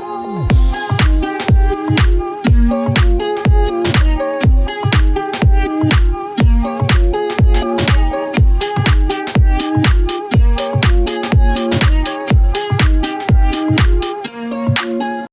Oh.